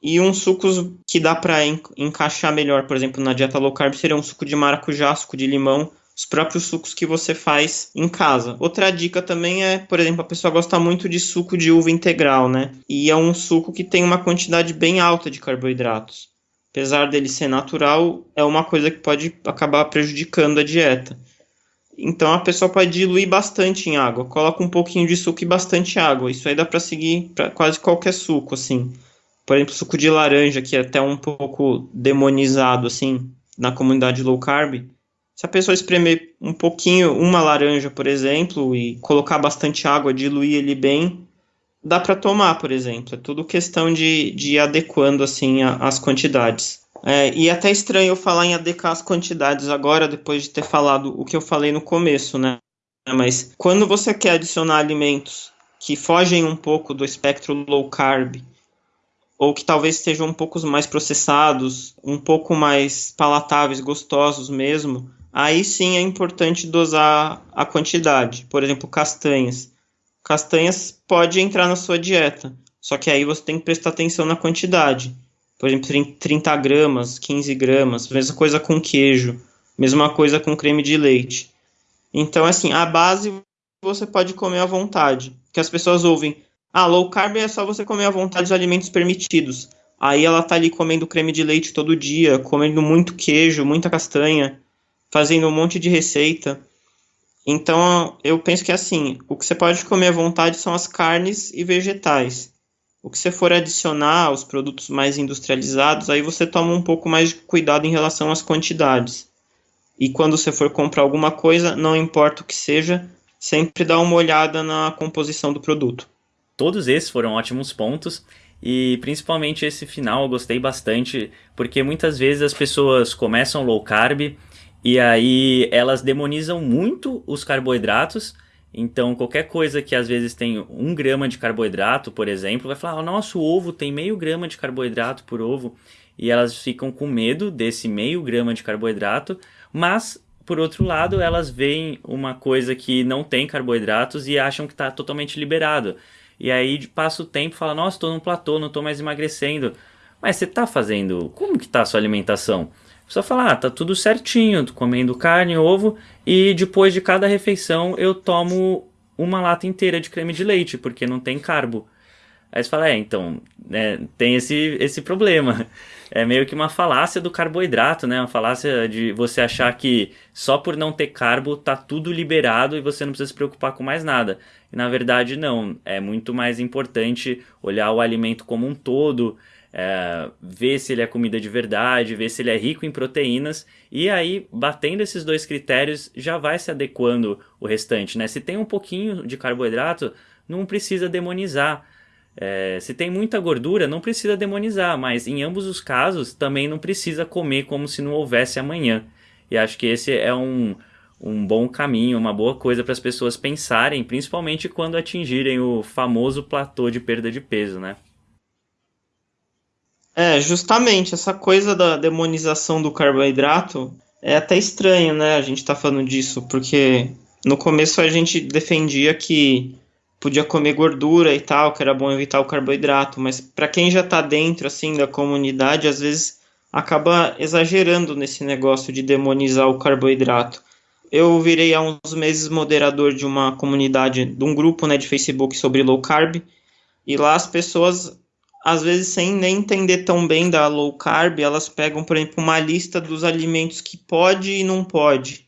e uns sucos que dá para encaixar melhor, por exemplo, na dieta low carb seria um suco de maracujá, suco de limão, os próprios sucos que você faz em casa. Outra dica também é, por exemplo, a pessoa gosta muito de suco de uva integral, né? E é um suco que tem uma quantidade bem alta de carboidratos apesar dele ser natural, é uma coisa que pode acabar prejudicando a dieta. Então a pessoa pode diluir bastante em água, coloca um pouquinho de suco e bastante água. Isso aí dá para seguir para quase qualquer suco, assim. Por exemplo, suco de laranja, que é até um pouco demonizado, assim, na comunidade low carb. Se a pessoa espremer um pouquinho, uma laranja, por exemplo, e colocar bastante água, diluir ele bem, dá para tomar, por exemplo. É tudo questão de, de ir adequando assim a, as quantidades. É, e até estranho eu falar em adequar as quantidades agora, depois de ter falado o que eu falei no começo, né? Mas quando você quer adicionar alimentos que fogem um pouco do espectro low carb, ou que talvez estejam um pouco mais processados, um pouco mais palatáveis, gostosos mesmo, aí sim é importante dosar a quantidade. Por exemplo, castanhas castanhas pode entrar na sua dieta. Só que aí você tem que prestar atenção na quantidade. Por exemplo, 30 gramas, 15 gramas, mesma coisa com queijo, mesma coisa com creme de leite. Então, assim, a base você pode comer à vontade. Que as pessoas ouvem, ah, low carb é só você comer à vontade os alimentos permitidos. Aí ela tá ali comendo creme de leite todo dia, comendo muito queijo, muita castanha, fazendo um monte de receita. Então, eu penso que assim, o que você pode comer à vontade são as carnes e vegetais. O que você for adicionar aos produtos mais industrializados, aí você toma um pouco mais de cuidado em relação às quantidades. E quando você for comprar alguma coisa, não importa o que seja, sempre dá uma olhada na composição do produto. Todos esses foram ótimos pontos e principalmente esse final eu gostei bastante, porque muitas vezes as pessoas começam low carb e aí elas demonizam muito os carboidratos Então, qualquer coisa que às vezes tem um grama de carboidrato, por exemplo, vai falar: oh, nosso ovo tem meio grama de carboidrato por ovo. E elas ficam com medo desse meio grama de carboidrato, mas por outro lado, elas veem uma coisa que não tem carboidratos e acham que está totalmente liberado. E aí passa o tempo e fala: Nossa, estou num platô, não estou mais emagrecendo. Mas você está fazendo. Como que está a sua alimentação? Só falar, ah, tá tudo certinho, tô comendo carne, ovo, e depois de cada refeição eu tomo uma lata inteira de creme de leite, porque não tem carbo. Aí você fala, é, então, é, tem esse, esse problema. [laughs] É meio que uma falácia do carboidrato, né? Uma falácia de você achar que só por não ter carbo tá tudo liberado e você não precisa se preocupar com mais nada. E na verdade, não. É muito mais importante olhar o alimento como um todo, é, ver se ele é comida de verdade, ver se ele é rico em proteínas, e aí, batendo esses dois critérios, já vai se adequando o restante, né? Se tem um pouquinho de carboidrato, não precisa demonizar. É, se tem muita gordura, não precisa demonizar, mas em ambos os casos também não precisa comer como se não houvesse amanhã. E acho que esse é um, um bom caminho, uma boa coisa para as pessoas pensarem, principalmente quando atingirem o famoso platô de perda de peso, né? É, justamente, essa coisa da demonização do carboidrato é até estranho, né? A gente tá falando disso, porque no começo a gente defendia que podia comer gordura e tal, que era bom evitar o carboidrato, mas para quem já tá dentro assim da comunidade, às vezes acaba exagerando nesse negócio de demonizar o carboidrato. Eu virei há uns meses moderador de uma comunidade, de um grupo né, de Facebook sobre low carb, e lá as pessoas às vezes sem nem entender tão bem da low carb, elas pegam, por exemplo, uma lista dos alimentos que pode e não pode.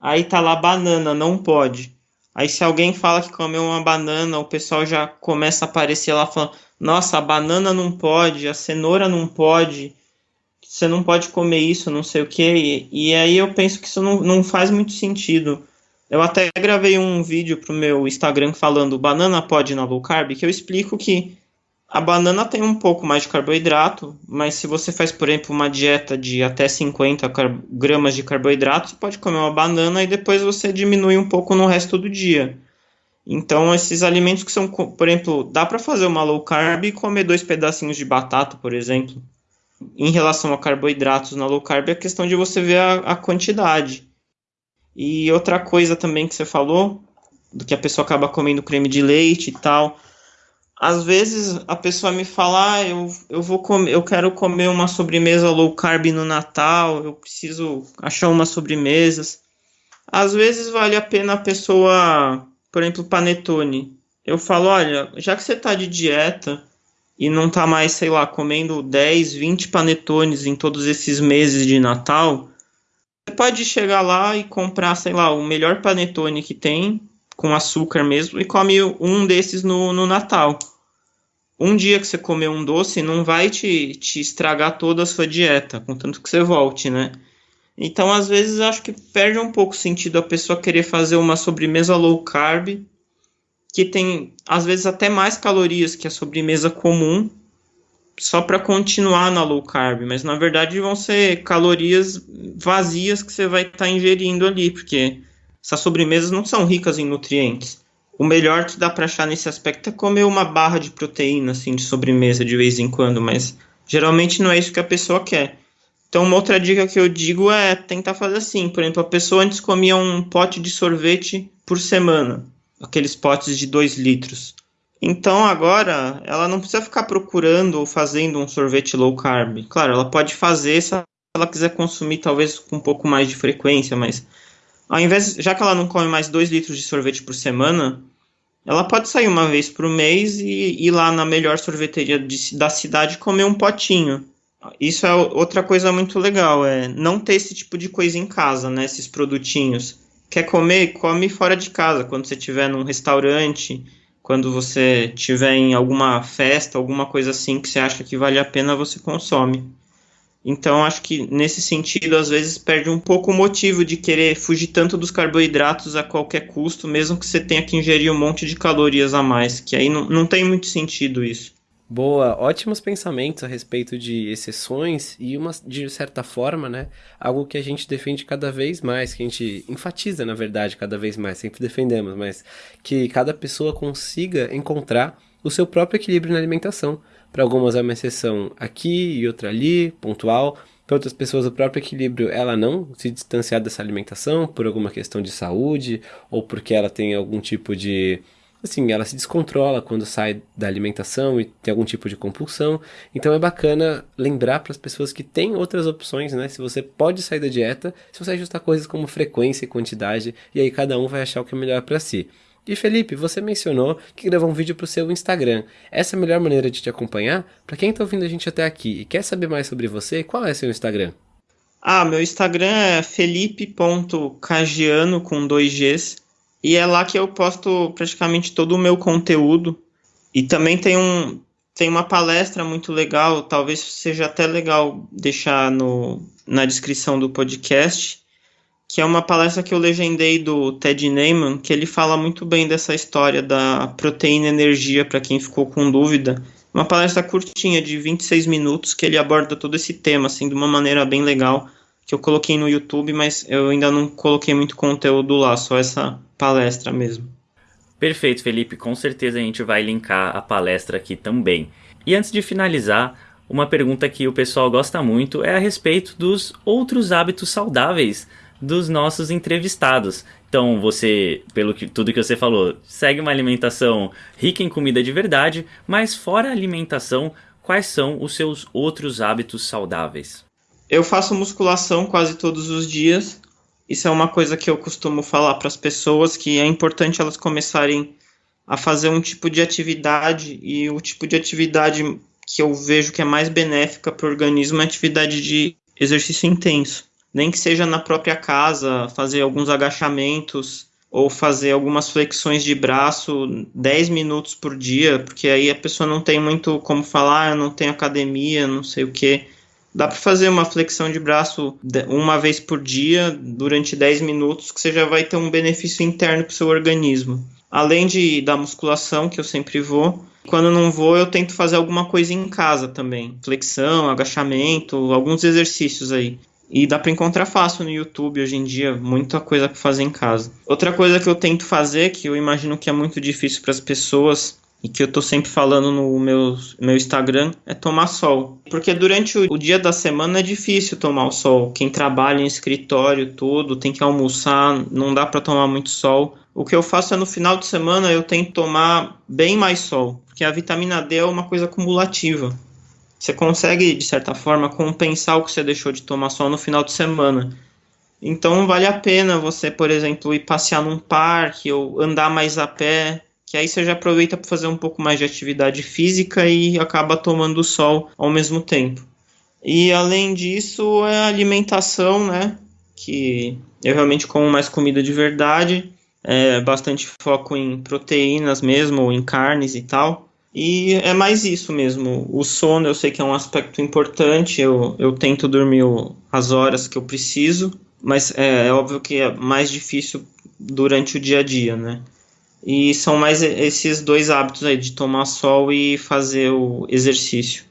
Aí tá lá banana, não pode. Aí se alguém fala que comeu uma banana, o pessoal já começa a aparecer lá falando: "Nossa, a banana não pode, a cenoura não pode. Você não pode comer isso, não sei o que". E, aí eu penso que isso não, não faz muito sentido. Eu até gravei um vídeo pro meu Instagram falando banana pode na low carb, que eu explico que a banana tem um pouco mais de carboidrato, mas se você faz, por exemplo, uma dieta de até 50 gramas de carboidrato, você pode comer uma banana e depois você diminui um pouco no resto do dia. Então, esses alimentos que são, por exemplo, dá para fazer uma low carb e comer dois pedacinhos de batata, por exemplo. Em relação a carboidratos na low carb, é questão de você ver a, a quantidade. E outra coisa também que você falou, do que a pessoa acaba comendo creme de leite e tal às vezes a pessoa me fala, ah, eu, eu vou comer, eu quero comer uma sobremesa low carb no Natal, eu preciso achar umas sobremesas. Às vezes vale a pena a pessoa, por exemplo, panetone. Eu falo, olha, já que você está de dieta e não está mais, sei lá, comendo 10, 20 panetones em todos esses meses de Natal, você pode chegar lá e comprar, sei lá, o melhor panetone que tem, com açúcar mesmo, e come um desses no, no Natal um dia que você comer um doce não vai te, te estragar toda a sua dieta, contanto que você volte, né? Então, às vezes, acho que perde um pouco o sentido a pessoa querer fazer uma sobremesa low carb, que tem, às vezes, até mais calorias que a sobremesa comum, só para continuar na low carb. Mas, na verdade, vão ser calorias vazias que você vai estar tá ingerindo ali, porque essas sobremesas não são ricas em nutrientes o melhor que dá para achar nesse aspecto é comer uma barra de proteína, assim, de sobremesa de vez em quando, mas geralmente não é isso que a pessoa quer. Então, uma outra dica que eu digo é tentar fazer assim. Por exemplo, a pessoa antes comia um pote de sorvete por semana, aqueles potes de 2 litros. Então, agora, ela não precisa ficar procurando ou fazendo um sorvete low carb. Claro, ela pode fazer se ela quiser consumir, talvez com um pouco mais de frequência, mas ao invés, já que ela não come mais 2 litros de sorvete por semana, ela pode sair uma vez por mês e ir lá na melhor sorveteria de, da cidade comer um potinho. Isso é outra coisa muito legal, é não ter esse tipo de coisa em casa, né? Esses produtinhos. Quer comer? Come fora de casa. Quando você estiver num restaurante, quando você estiver em alguma festa, alguma coisa assim que você acha que vale a pena, você consome. Então, acho que nesse sentido, às vezes perde um pouco o motivo de querer fugir tanto dos carboidratos a qualquer custo, mesmo que você tenha que ingerir um monte de calorias a mais, que aí não, não tem muito sentido isso. Boa, ótimos pensamentos a respeito de exceções e uma de certa forma, né, algo que a gente defende cada vez mais, que a gente enfatiza, na verdade, cada vez mais, sempre defendemos, mas que cada pessoa consiga encontrar o seu próprio equilíbrio na alimentação. Para algumas é uma exceção aqui e outra ali, pontual. Para outras pessoas, o próprio equilíbrio, ela não se distanciar dessa alimentação por alguma questão de saúde ou porque ela tem algum tipo de assim, ela se descontrola quando sai da alimentação e tem algum tipo de compulsão. Então é bacana lembrar para as pessoas que tem outras opções, né? Se você pode sair da dieta, se você ajustar coisas como frequência e quantidade, e aí cada um vai achar o que é melhor para si. E Felipe, você mencionou que gravou um vídeo para o seu Instagram. Essa é a melhor maneira de te acompanhar? Para quem está ouvindo a gente até aqui e quer saber mais sobre você, qual é seu Instagram? Ah, meu Instagram é felipe.cagiano com dois Gs. E é lá que eu posto praticamente todo o meu conteúdo. E também tem um tem uma palestra muito legal, talvez seja até legal deixar no, na descrição do podcast, que é uma palestra que eu legendei do Ted Neyman, que ele fala muito bem dessa história da proteína energia para quem ficou com dúvida. Uma palestra curtinha de 26 minutos que ele aborda todo esse tema assim de uma maneira bem legal que eu coloquei no YouTube, mas eu ainda não coloquei muito conteúdo lá, só essa palestra mesmo. Perfeito, Felipe. Com certeza a gente vai linkar a palestra aqui também. E antes de finalizar, uma pergunta que o pessoal gosta muito é a respeito dos outros hábitos saudáveis dos nossos entrevistados. Então, você, pelo que tudo que você falou, segue uma alimentação rica em comida de verdade, mas fora a alimentação, quais são os seus outros hábitos saudáveis? Eu faço musculação quase todos os dias. Isso é uma coisa que eu costumo falar para as pessoas que é importante elas começarem a fazer um tipo de atividade e o tipo de atividade que eu vejo que é mais benéfica para o organismo é atividade de exercício intenso. Nem que seja na própria casa, fazer alguns agachamentos ou fazer algumas flexões de braço 10 minutos por dia, porque aí a pessoa não tem muito como falar, ah, eu não tenho academia, não sei o que. Dá para fazer uma flexão de braço uma vez por dia durante 10 minutos, que você já vai ter um benefício interno para o seu organismo. Além de da musculação, que eu sempre vou, quando não vou, eu tento fazer alguma coisa em casa também. Flexão, agachamento, alguns exercícios aí. E dá para encontrar fácil no YouTube hoje em dia, muita coisa para fazer em casa. Outra coisa que eu tento fazer, que eu imagino que é muito difícil para as pessoas, e que eu tô sempre falando no meu, meu Instagram é tomar sol. Porque durante o, o, dia da semana é difícil tomar o sol. Quem trabalha em escritório, tudo, tem que almoçar, não dá para tomar muito sol. O que eu faço é no final de semana eu tento tomar bem mais sol, porque a vitamina D é uma coisa acumulativa. Você consegue, de certa forma, compensar o que você deixou de tomar sol no final de semana. Então vale a pena você, por exemplo, ir passear num parque ou andar mais a pé que aí você já aproveita para fazer um pouco mais de atividade física e acaba tomando sol ao mesmo tempo. E além disso, é a alimentação, né? Que eu realmente como mais comida de verdade, é bastante foco em proteínas mesmo, em carnes e tal. E é mais isso mesmo. O sono eu sei que é um aspecto importante, eu, eu tento dormir as horas que eu preciso, mas é, é óbvio que é mais difícil durante o dia a dia, né? E são mais esses dois hábitos aí, de tomar sol e fazer o exercício.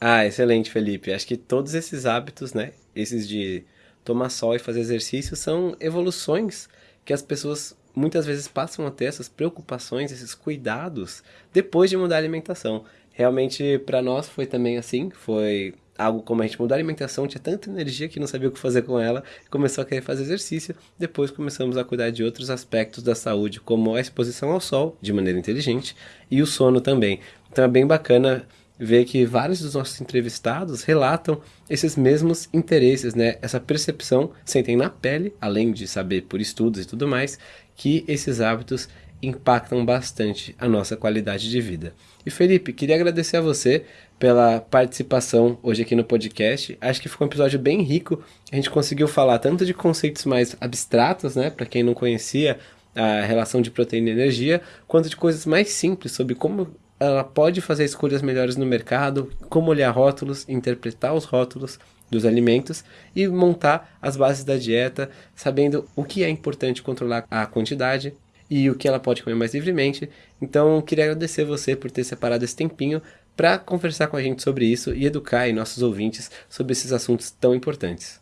Ah, excelente, Felipe. Acho que todos esses hábitos, né? Esses de tomar sol e fazer exercício são evoluções que as pessoas muitas vezes passam a ter essas preocupações, esses cuidados depois de mudar a alimentação. Realmente para nós foi também assim, foi algo como a gente mudar a alimentação, tinha tanta energia que não sabia o que fazer com ela, começou a querer fazer exercício, depois começamos a cuidar de outros aspectos da saúde, como a exposição ao sol, de maneira inteligente, e o sono também. Então é bem bacana ver que vários dos nossos entrevistados relatam esses mesmos interesses, né? Essa percepção, sentem na pele, além de saber por estudos e tudo mais, que esses hábitos impactam bastante a nossa qualidade de vida. E Felipe, queria agradecer a você pela participação hoje aqui no podcast. Acho que ficou um episódio bem rico. A gente conseguiu falar tanto de conceitos mais abstratos, né, para quem não conhecia a relação de proteína e energia, quanto de coisas mais simples sobre como ela pode fazer escolhas melhores no mercado, como olhar rótulos, interpretar os rótulos dos alimentos e montar as bases da dieta, sabendo o que é importante controlar a quantidade e o que ela pode comer mais livremente. Então, queria agradecer você por ter separado esse tempinho para conversar com a gente sobre isso e educar nossos ouvintes sobre esses assuntos tão importantes.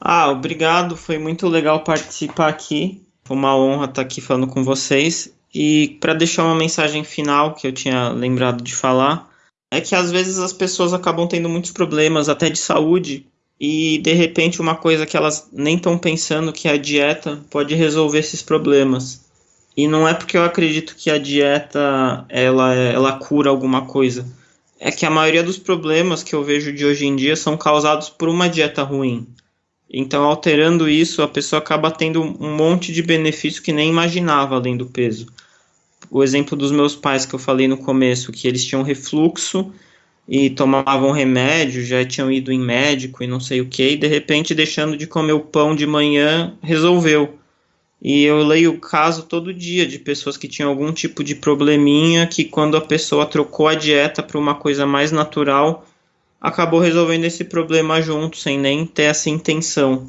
Ah, obrigado, foi muito legal participar aqui. Foi uma honra estar aqui falando com vocês. E para deixar uma mensagem final que eu tinha lembrado de falar, é que às vezes as pessoas acabam tendo muitos problemas, até de saúde, e de repente uma coisa que elas nem estão pensando que é a dieta pode resolver esses problemas. E não é porque eu acredito que a dieta ela, ela cura alguma coisa. É que a maioria dos problemas que eu vejo de hoje em dia são causados por uma dieta ruim. Então, alterando isso, a pessoa acaba tendo um monte de benefício que nem imaginava além do peso. O exemplo dos meus pais que eu falei no começo, que eles tinham refluxo e tomavam remédio, já tinham ido em médico e não sei o que, e de repente, deixando de comer o pão de manhã, resolveu. E eu leio o caso todo dia de pessoas que tinham algum tipo de probleminha que, quando a pessoa trocou a dieta para uma coisa mais natural, acabou resolvendo esse problema junto, sem nem ter essa intenção.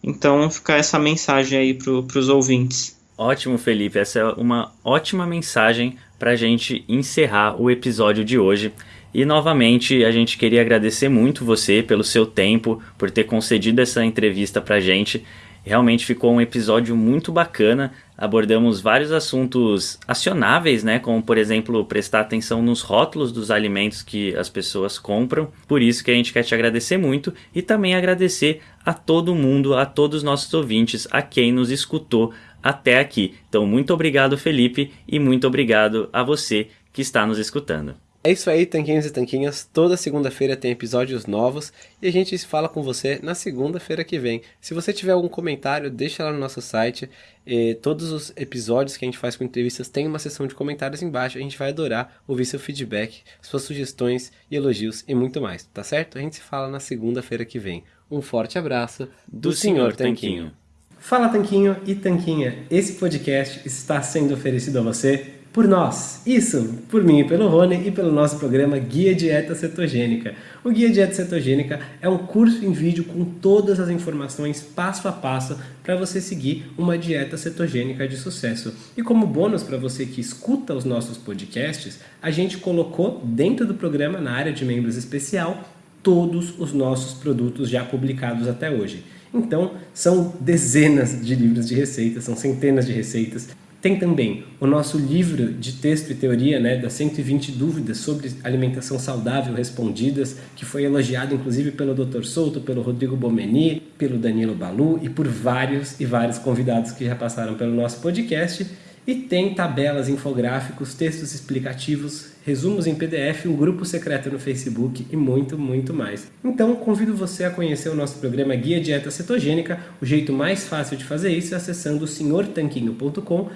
Então, fica essa mensagem aí para os ouvintes. Ótimo, Felipe. Essa é uma ótima mensagem para a gente encerrar o episódio de hoje. E novamente a gente queria agradecer muito você pelo seu tempo, por ter concedido essa entrevista para a gente. Realmente ficou um episódio muito bacana. Abordamos vários assuntos acionáveis, né? Como, por exemplo, prestar atenção nos rótulos dos alimentos que as pessoas compram. Por isso que a gente quer te agradecer muito e também agradecer a todo mundo, a todos os nossos ouvintes, a quem nos escutou até aqui. Então, muito obrigado, Felipe, e muito obrigado a você que está nos escutando. É isso aí, tanquinhos e tanquinhas. Toda segunda-feira tem episódios novos e a gente se fala com você na segunda-feira que vem. Se você tiver algum comentário, deixa lá no nosso site. E todos os episódios que a gente faz com entrevistas tem uma seção de comentários embaixo. A gente vai adorar ouvir seu feedback, suas sugestões e elogios e muito mais, tá certo? A gente se fala na segunda-feira que vem. Um forte abraço do, do Senhor Tanquinho. Fala Tanquinho e Tanquinha, esse podcast está sendo oferecido a você por nós. Isso, por mim pelo Rony e pelo nosso programa Guia Dieta Cetogênica. O Guia Dieta Cetogênica é um curso em vídeo com todas as informações passo a passo para você seguir uma dieta cetogênica de sucesso. E como bônus para você que escuta os nossos podcasts, a gente colocou dentro do programa, na área de membros especial, todos os nossos produtos já publicados até hoje. Então, são dezenas de livros de receitas, são centenas de receitas tem também o nosso livro de texto e teoria, né, das 120 dúvidas sobre alimentação saudável respondidas, que foi elogiado inclusive pelo Dr. Souto, pelo Rodrigo Bomeni, pelo Danilo Balu e por vários e vários convidados que já passaram pelo nosso podcast. E tem tabelas, infográficos, textos explicativos, resumos em PDF, um grupo secreto no Facebook e muito, muito mais. Então, convido você a conhecer o nosso programa Guia Dieta Cetogênica. O jeito mais fácil de fazer isso é acessando senhortanquinho.com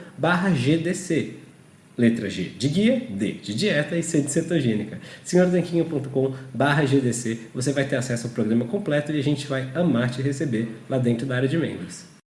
GDC. Letra G de guia, D de dieta e C de cetogênica. senhortanquinho.com GDC. Você vai ter acesso ao programa completo e a gente vai amar te receber lá dentro da área de membros.